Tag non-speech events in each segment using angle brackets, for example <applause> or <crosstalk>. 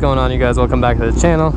Going on you guys? Welcome back to the channel.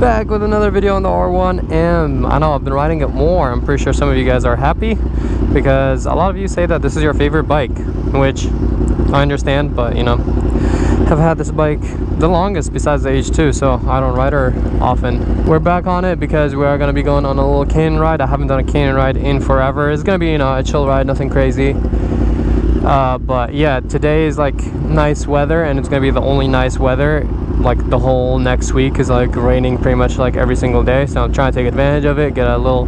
Back with another video on the R1M. I know I've been riding it more. I'm pretty sure some of you guys are happy because a lot of you say that this is your favorite bike, which I understand, but you know, have had this bike the longest besides the H2, so I don't ride her often. We're back on it because we are going to be going on a little canyon ride. I haven't done a canyon ride in forever. It's going to be, you know, a chill ride, nothing crazy uh, but yeah today is like nice weather and it's gonna be the only nice weather like the whole next week is like raining pretty much like every single day. So i'm trying to take advantage of it get a little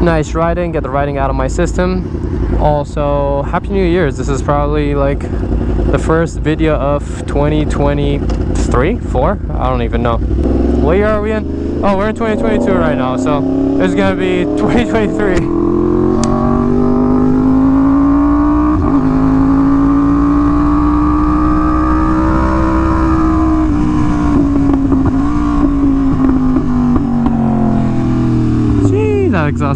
nice riding get the riding out of my system. Also happy new year's. This is probably like the first video of 2023 four? I don't even know. What year are we in? Oh we're in 2022 right now so it's gonna be <laughs> 2023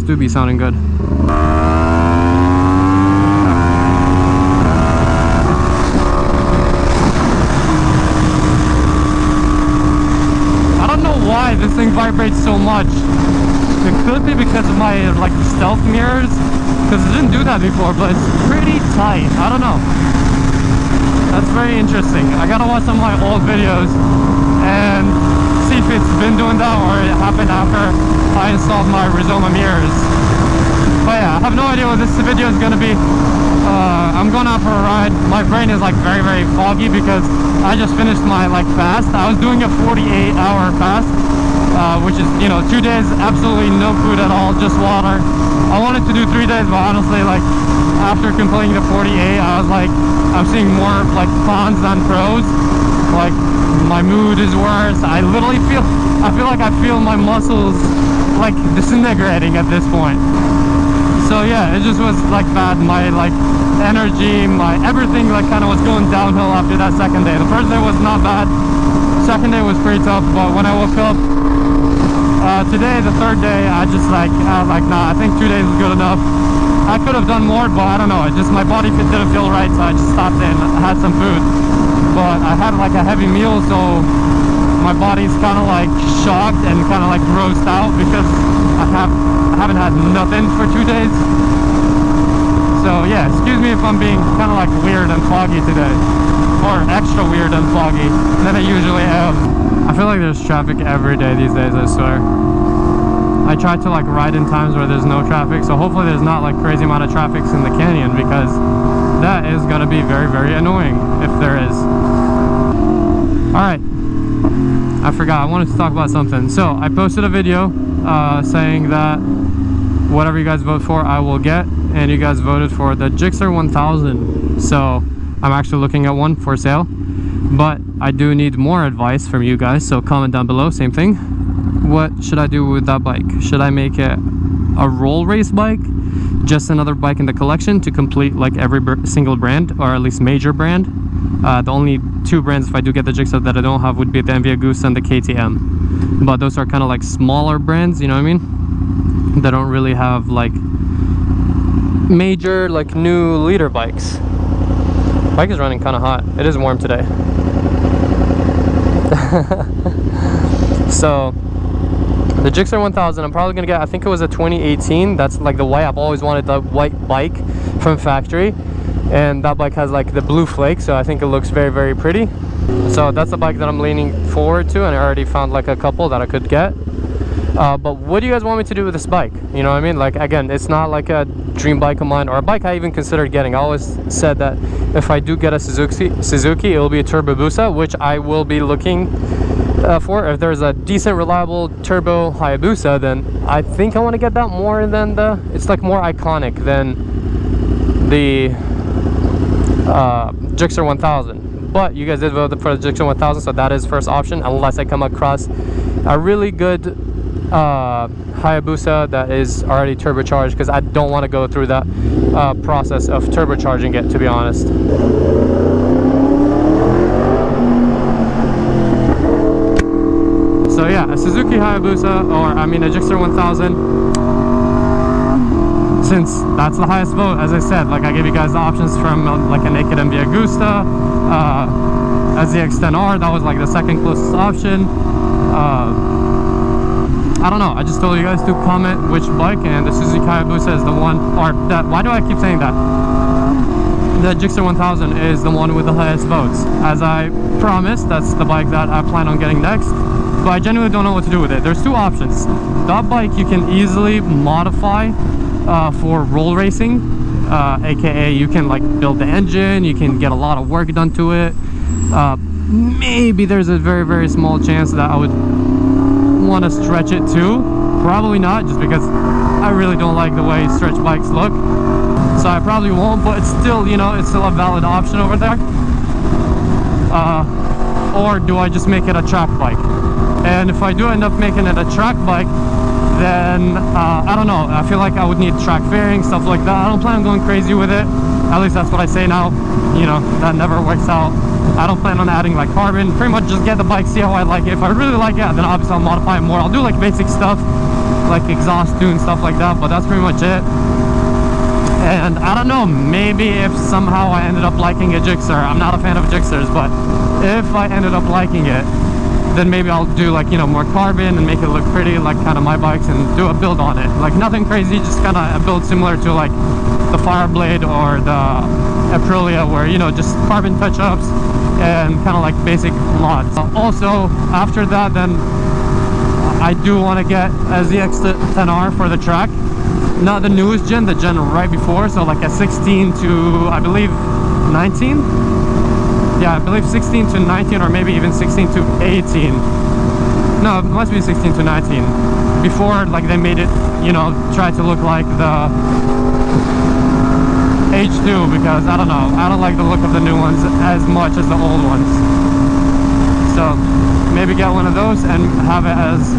exhaust do be sounding good. I don't know why this thing vibrates so much. It could be because of my like stealth mirrors, because it didn't do that before, but it's pretty tight. I don't know. That's very interesting. I gotta watch some of my old videos and it's been doing that or it happened after I installed my Rizoma mirrors. But yeah, I have no idea what this video is going to be. Uh, I'm going out for a ride. My brain is like very, very foggy because I just finished my like fast. I was doing a 48 hour fast, uh, which is, you know, two days, absolutely no food at all, just water. I wanted to do three days, but honestly, like, after completing the 48, I was like, I'm seeing more like cons than pros. Like, my mood is worse. I literally feel, I feel like I feel my muscles like disintegrating at this point. So yeah, it just was like bad. My like energy, my everything like kind of was going downhill after that second day. The first day was not bad. Second day was pretty tough, but when I woke up uh, today, the third day, I just like, I was like, nah, I think two days is good enough. I could have done more, but I don't know. It just, my body didn't feel right, so I just stopped and had some food but I had like a heavy meal so my body's kind of like shocked and kind of like grossed out because I have I haven't had nothing for two days. So yeah excuse me if I'm being kind of like weird and foggy today or extra weird and foggy than I usually am. I feel like there's traffic every day these days I swear. I try to like ride in times where there's no traffic so hopefully there's not like crazy amount of traffic in the canyon because that is going to be very very annoying if there is. All right i forgot i wanted to talk about something. So i posted a video uh, saying that whatever you guys vote for i will get and you guys voted for the Gixxer 1000 so i'm actually looking at one for sale but i do need more advice from you guys so comment down below same thing. What should i do with that bike? Should i make it a roll race bike just another bike in the collection to complete like every single brand or at least major brand uh, the only two brands, if I do get the Gixxer that I don't have, would be the MV Agusta and the KTM. But those are kind of like smaller brands, you know what I mean? They don't really have like major like new liter bikes. Bike is running kind of hot. It is warm today. <laughs> so the Gixxer 1000 I'm probably gonna get I think it was a 2018 that's like the white I've always wanted the white bike from factory. And that bike has like the blue flake so i think it looks very very pretty. So that's the bike that i'm leaning forward to and i already found like a couple that i could get. Uh, but what do you guys want me to do with this bike? You know what i mean? Like again it's not like a dream bike of mine or a bike i even considered getting. I always said that if i do get a suzuki suzuki it will be a turbo busa which i will be looking uh, for if there's a decent reliable turbo hayabusa then i think i want to get that more than the it's like more iconic than the uh, Gixxer 1000 but you guys did vote for the Gixxer 1000 so that is first option unless I come across a really good uh, Hayabusa that is already turbocharged because I don't want to go through that uh, process of turbocharging it to be honest so yeah a Suzuki Hayabusa or I mean a Gixxer 1000 since that's the highest vote as I said like I gave you guys the options from uh, like a naked MV Agusta uh, SZX10R. That was like the second closest option. Uh, I don't know. I just told you guys to comment which bike, and the Suzuki Hayabusa is the one, or that. Why do I keep saying that? The Gixxer 1000 is the one with the highest votes. As I promised, that's the bike that I plan on getting next. But I genuinely don't know what to do with it. There's two options. That bike you can easily modify uh, for roll racing, uh, aka you can like build the engine, you can get a lot of work done to it. Uh, maybe there's a very very small chance that I would want to stretch it too. Probably not, just because I really don't like the way stretch bikes look. So I probably won't, but it's still, you know, it's still a valid option over there. Uh, or do I just make it a track bike? And if I do end up making it a track bike, then uh, I don't know. I feel like I would need track fairing, stuff like that. I don't plan on going crazy with it. At least that's what I say now. You know, that never works out. I don't plan on adding like carbon. Pretty much just get the bike, see how I like it. If I really like it, then obviously I'll modify more. I'll do like basic stuff, like exhaust tune, stuff like that, but that's pretty much it. And I don't know, maybe if somehow I ended up liking a Gixxer, I'm not a fan of Gixxers, but if I ended up liking it, then maybe I'll do like, you know, more carbon and make it look pretty like kind of my bikes and do a build on it. Like nothing crazy, just kind of a build similar to like the Fireblade or the Aprilia where, you know, just carbon touch-ups and kind of like basic mods. Also, after that, then I do want to get a ZX10R for the track. Not the newest gen, the gen right before, so like a 16 to, I believe, 19? Yeah, I believe 16 to 19 or maybe even 16 to 18. No, it must be 16 to 19. Before, like, they made it, you know, try to look like the H2 because I don't know I don't like the look of the new ones as much as the old ones so maybe get one of those and have it as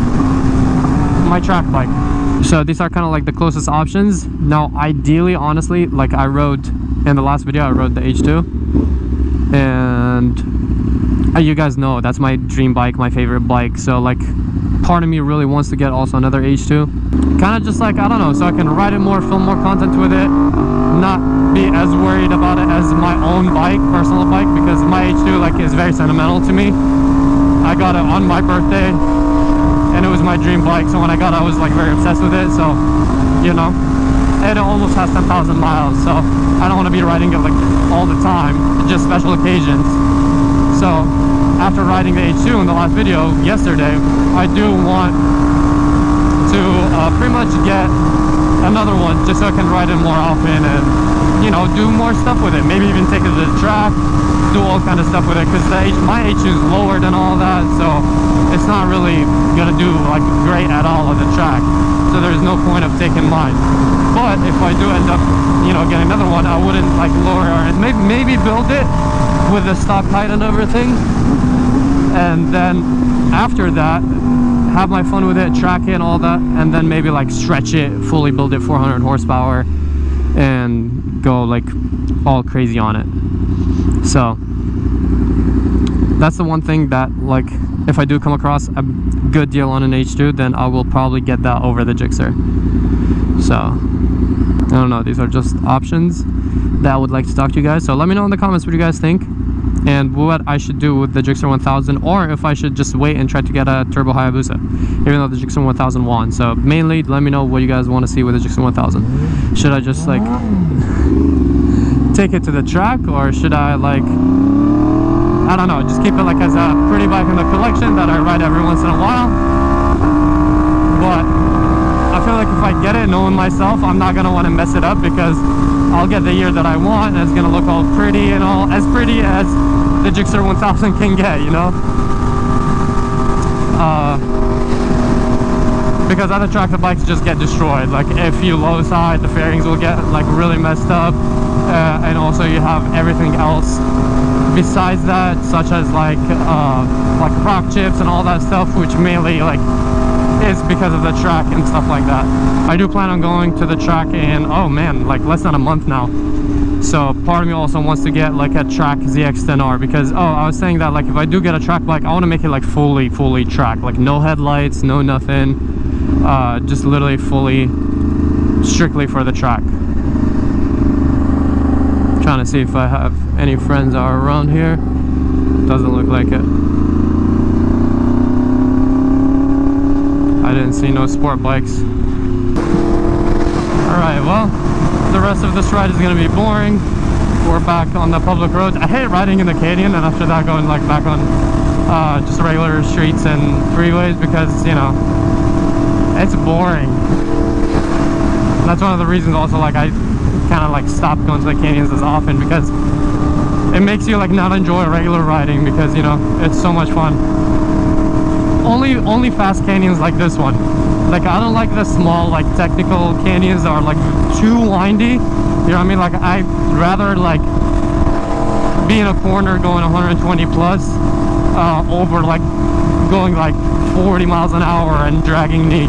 my track bike so these are kind of like the closest options now ideally honestly like I rode in the last video I rode the H2 and uh, you guys know that's my dream bike my favorite bike. So like part of me really wants to get also another H2 kind of just like I don't know so I can ride it more film more content with it not be as worried about it as my own bike personal bike because my H2 like is very sentimental to me. I got it on my birthday and it was my dream bike so when I got it I was like very obsessed with it so you know. And it almost has 10,000 miles so I don't want to be riding it like all the time just special occasions. So after riding the H2 in the last video yesterday, I do want to uh, pretty much get another one just so I can ride it more often and you know do more stuff with it. Maybe even take it to the track do all kind of stuff with it because my H2 is lower than all that so it's not really gonna do like great at all on the track. So there's no point of taking mine but if I do end up you know getting another one I wouldn't like lower it maybe, maybe build it with the stock height and everything. And then after that have my fun with it track it and all that and then maybe like stretch it fully build it 400 horsepower and go like all crazy on it. So that's the one thing that like if I do come across a good deal on an H2 then I will probably get that over the Gixxer so I don't know these are just options that I would like to talk to you guys. So let me know in the comments what you guys think and what I should do with the Gixxer 1000 or if I should just wait and try to get a Turbo Hayabusa even though the Gixxer 1000 won. So mainly let me know what you guys want to see with the Gixxer 1000 should I just like <laughs> take it to the track or should I like I don't know just keep it like as a pretty bike in the collection that I ride every once in a while. But I feel like if I get it knowing myself I'm not gonna want to mess it up because I'll get the year that I want and it's gonna look all pretty and all as pretty as the Gixxer 1000 can get you know? Uh, because other tractor bikes just get destroyed. Like if you low side the fairings will get like really messed up uh, and also you have everything else besides that such as like uh, like rock chips and all that stuff which mainly like is because of the track and stuff like that. I do plan on going to the track in, oh man, like less than a month now. So part of me also wants to get like a track ZX10R because, oh, I was saying that like if I do get a track bike, I want to make it like fully, fully track. Like no headlights, no nothing. Uh, just literally fully, strictly for the track. Trying to see if I have any friends are around here. Doesn't look like it. I didn't see no sport bikes. Alright, well, the rest of this ride is going to be boring. We're back on the public roads. I hate riding in the canyon and after that going like back on uh, just regular streets and freeways because, you know, it's boring. That's one of the reasons also like I kind of like stop going to the canyons as often because it makes you like not enjoy regular riding because, you know, it's so much fun. Only, only fast canyons like this one. Like I don't like the small like technical canyons that are like too windy. You know what I mean? Like I'd rather like be in a corner going 120 plus uh, over like going like 40 miles an hour and dragging knee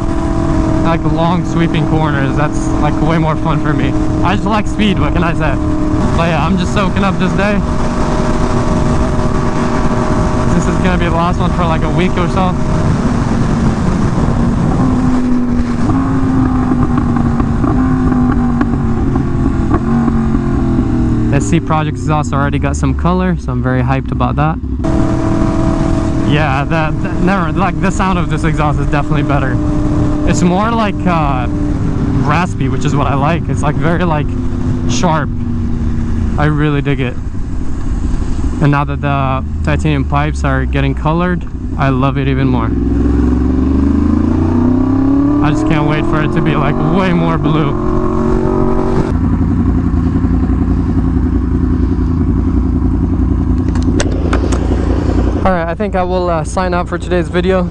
like long sweeping corners that's like way more fun for me i just like speed what can i say but yeah i'm just soaking up this day this is gonna be the last one for like a week or so SC Project exhaust already got some color, so I'm very hyped about that. Yeah, that, that never like the sound of this exhaust is definitely better. It's more like uh, raspy, which is what I like. It's like very like sharp. I really dig it. And now that the titanium pipes are getting colored, I love it even more. I just can't wait for it to be like way more blue. Alright, I think I will uh, sign out for today's video.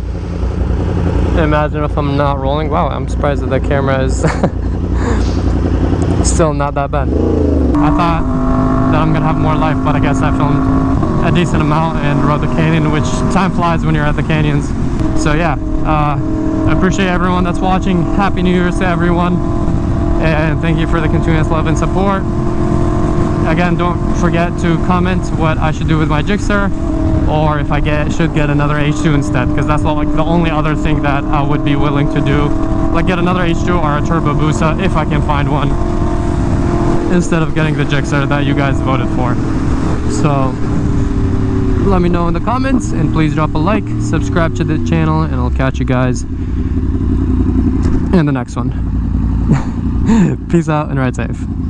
Imagine if I'm not rolling. Wow, I'm surprised that the camera is <laughs> still not that bad. I thought that I'm gonna have more life, but I guess I filmed a decent amount and rode the canyon, which time flies when you're at the canyons. So yeah, uh, I appreciate everyone that's watching. Happy New Year's to everyone. And thank you for the continuous love and support. Again, don't forget to comment what I should do with my Gixxer or if I get should get another H2 instead because that's like the only other thing that I would be willing to do. Like get another H2 or a Turbo Busa if I can find one instead of getting the Gixxer that you guys voted for. So let me know in the comments and please drop a like subscribe to the channel and I'll catch you guys in the next one. <laughs> Peace out and ride safe